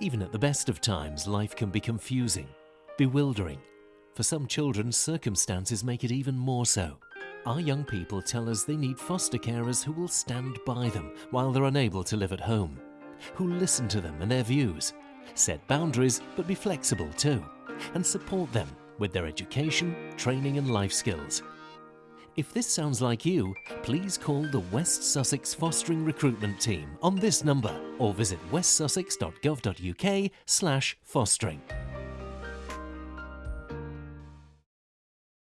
Even at the best of times, life can be confusing, bewildering. For some children, circumstances make it even more so. Our young people tell us they need foster carers who will stand by them while they're unable to live at home, who listen to them and their views, set boundaries but be flexible too, and support them with their education, training and life skills. If this sounds like you, please call the West Sussex Fostering Recruitment Team on this number or visit westsussex.gov.uk slash fostering.